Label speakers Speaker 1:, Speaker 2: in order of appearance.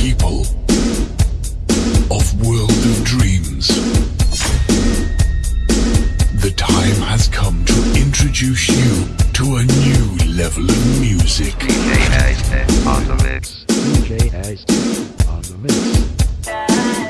Speaker 1: people of World of Dreams. The time has come to introduce you to a new level of music.
Speaker 2: DJ Hasty on the mix.
Speaker 3: DJ Hasty on the mix.